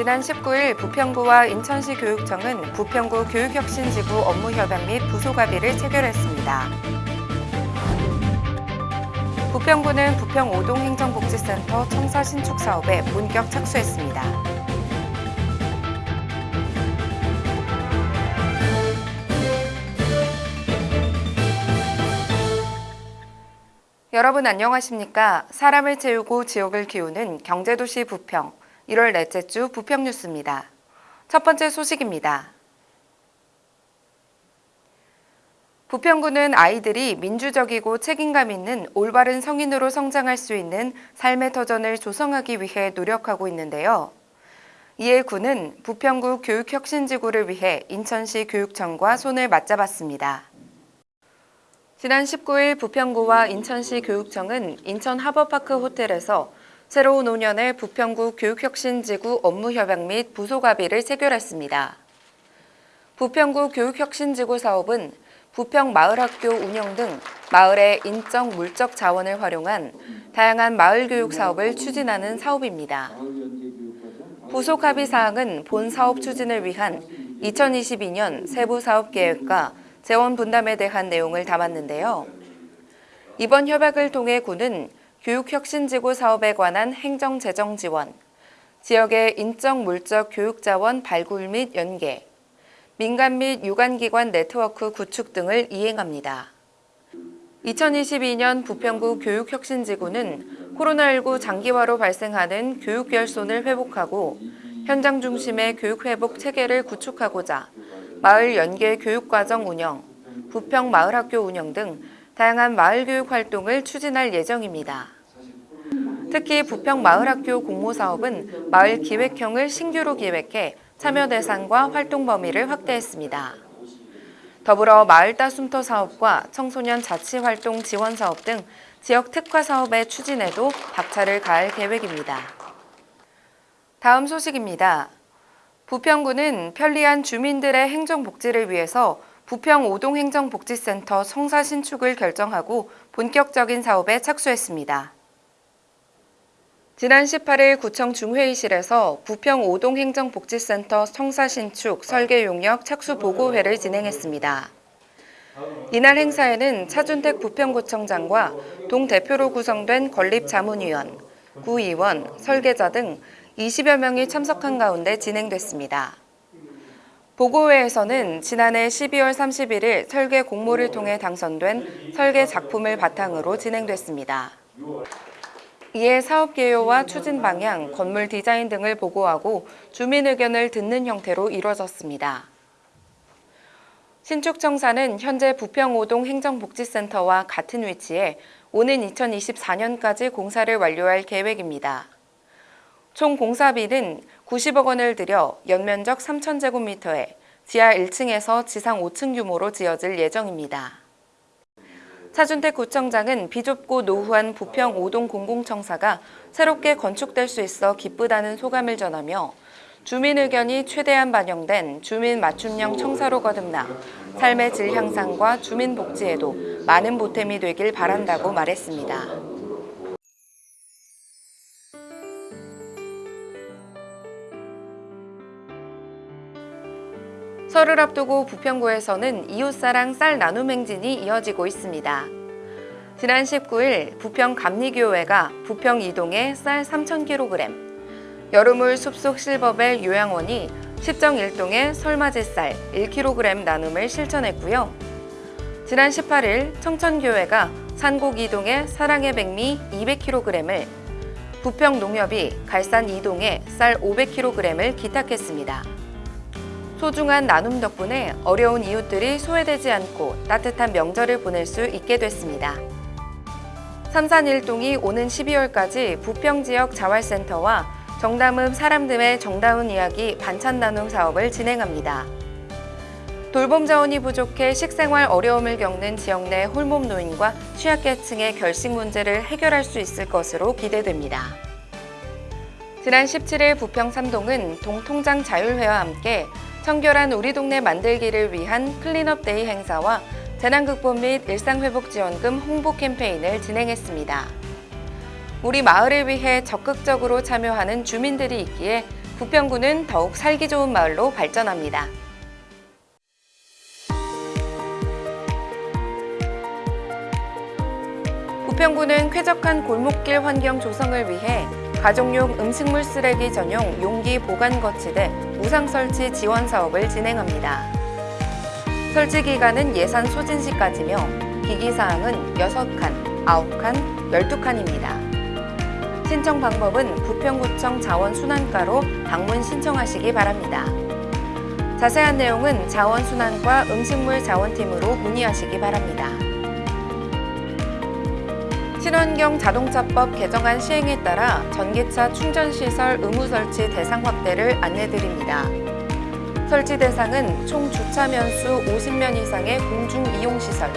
지난 19일 부평구와 인천시 교육청은 부평구 교육혁신지구 업무협약 및 부속합의를 체결했습니다. 부평구는 부평 오동 행정복지센터 청사 신축 사업에 본격 착수했습니다. 여러분 안녕하십니까? 사람을 채우고 지역을 키우는 경제도시 부평 1월 넷째 주 부평 뉴스입니다. 첫 번째 소식입니다. 부평구는 아이들이 민주적이고 책임감 있는 올바른 성인으로 성장할 수 있는 삶의 터전을 조성하기 위해 노력하고 있는데요. 이에 구는 부평구 교육혁신지구를 위해 인천시 교육청과 손을 맞잡았습니다. 지난 19일 부평구와 인천시 교육청은 인천 하버파크 호텔에서 새로운 5년의 부평구 교육혁신지구 업무협약 및 부속합의를 체결했습니다. 부평구 교육혁신지구 사업은 부평 마을학교 운영 등 마을의 인적 물적 자원을 활용한 다양한 마을 교육 사업을 추진하는 사업입니다. 부속 합의 사항은 본 사업 추진을 위한 2022년 세부 사업 계획과 재원 분담에 대한 내용을 담았는데요. 이번 협약을 통해 구는 교육혁신지구 사업에 관한 행정재정 지원, 지역의 인적 물적 교육자원 발굴 및 연계, 민간 및 유관기관 네트워크 구축 등을 이행합니다. 2022년 부평구 교육혁신지구는 코로나19 장기화로 발생하는 교육 결손을 회복하고 현장 중심의 교육 회복 체계를 구축하고자 마을 연계 교육과정 운영, 부평 마을학교 운영 등 다양한 마을 교육 활동을 추진할 예정입니다. 특히 부평 마을학교 공모 사업은 마을 기획형을 신규로 기획해 참여 대상과 활동 범위를 확대했습니다. 더불어 마을 따 숨터 사업과 청소년 자치활동 지원 사업 등 지역 특화 사업의 추진에도 박차를 가할 계획입니다. 다음 소식입니다. 부평구는 편리한 주민들의 행정복지를 위해서 부평 오동행정복지센터 성사 신축을 결정하고 본격적인 사업에 착수했습니다. 지난 18일 구청 중회의실에서 부평 오동행정복지센터 성사 신축 설계 용역 착수 보고회를 진행했습니다. 이날 행사에는 차준택 부평구청장과 동대표로 구성된 건립자문위원, 구의원, 설계자 등 20여 명이 참석한 가운데 진행됐습니다. 보고회에서는 지난해 12월 31일 설계 공모를 통해 당선된 설계 작품을 바탕으로 진행됐습니다. 이에 사업 개요와 추진 방향, 건물 디자인 등을 보고하고 주민 의견을 듣는 형태로 이뤄졌습니다. 신축청사는 현재 부평오동 행정복지센터와 같은 위치에 오는 2024년까지 공사를 완료할 계획입니다. 총 공사비는 90억 원을 들여 연면적 3,000제곱미터에 지하 1층에서 지상 5층 규모로 지어질 예정입니다. 차준택 구청장은 비좁고 노후한 부평 오동 공공청사가 새롭게 건축될 수 있어 기쁘다는 소감을 전하며 주민 의견이 최대한 반영된 주민 맞춤형 청사로 거듭나 삶의 질 향상과 주민 복지에도 많은 보탬이 되길 바란다고 말했습니다. 설을 앞두고 부평구에서는 이웃사랑 쌀 나눔 행진이 이어지고 있습니다. 지난 19일 부평 감리교회가 부평 이동에 쌀 3,000kg, 여름을 숲속 실버벨 요양원이 십정 일동에 설맞이 쌀 1kg 나눔을 실천했고요. 지난 18일 청천교회가 산곡 이동에 사랑의 백미 200kg을, 부평 농협이 갈산 이동에 쌀 500kg을 기탁했습니다. 소중한 나눔 덕분에 어려운 이웃들이 소외되지 않고 따뜻한 명절을 보낼 수 있게 됐습니다. 삼산일동이 오는 12월까지 부평 지역 자활센터와 정담음 사람들의 정다운 이야기 반찬 나눔 사업을 진행합니다. 돌봄 자원이 부족해 식생활 어려움을 겪는 지역 내 홀몸 노인과 취약계층의 결식 문제를 해결할 수 있을 것으로 기대됩니다. 지난 17일 부평 삼동은 동통장 자율회와 함께 청결한 우리 동네 만들기를 위한 clean up day 행사와 재난극복 및 일상회복지원금 홍보 캠페인을 진행했습니다. 우리 마을을 위해 적극적으로 참여하는 주민들이 있기에 부평구는 더욱 살기 좋은 마을로 발전합니다. 부평구는 쾌적한 골목길 환경 조성을 위해 가정용 음식물 쓰레기 전용 용기 보관 거치대 무상 설치 지원 사업을 진행합니다. 설치 기간은 예산 소진 시까지며 기기 사항은 6칸, 9칸, 12칸입니다. 신청 방법은 부평구청 자원순환과로 방문 신청하시기 바랍니다. 자세한 내용은 자원순환과 음식물 자원팀으로 문의하시기 바랍니다. 친환경 자동차법 개정안 시행에 따라 전기차 충전시설 의무 설치 대상 확대를 안내드립니다. 설치 대상은 총 주차면수 50면 이상의 공중이용시설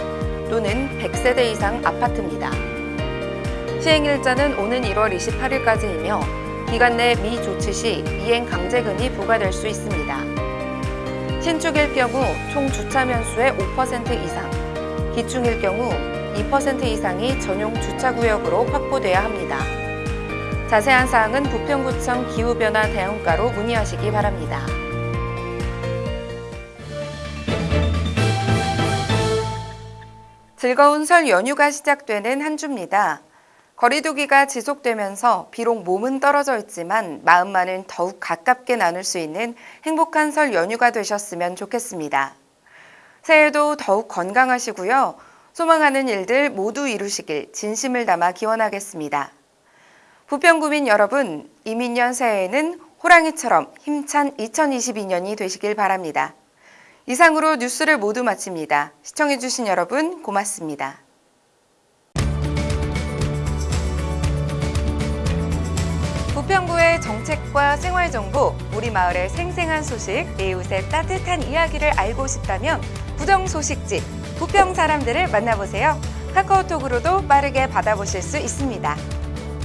또는 100세대 이상 아파트입니다. 시행일자는 오는 1월 28일까지이며 기간 내 미조치 시 이행 강제금이 부과될 수 있습니다. 신축일 경우 총 주차면수의 5% 이상, 기충일 경우 2% 이상이 전용 주차구역으로 확보돼야 합니다. 자세한 사항은 부평구청 기후변화 대응과로 문의하시기 바랍니다. 즐거운 설 연휴가 시작되는 한 주입니다. 거리두기가 지속되면서 비록 몸은 떨어져 있지만 마음만은 더욱 가깝게 나눌 수 있는 행복한 설 연휴가 되셨으면 좋겠습니다. 새해도 더욱 건강하시고요. 소망하는 일들 모두 이루시길 진심을 담아 기원하겠습니다. 부평구민 여러분, 이민년 새해에는 호랑이처럼 힘찬 2022년이 되시길 바랍니다. 이상으로 뉴스를 모두 마칩니다. 시청해주신 여러분 고맙습니다. 부평구의 정책과 생활정보, 우리 마을의 생생한 소식, 이웃의 따뜻한 이야기를 알고 싶다면 부정소식지, 부평 사람들을 만나보세요. 카카오톡으로도 빠르게 받아보실 수 있습니다.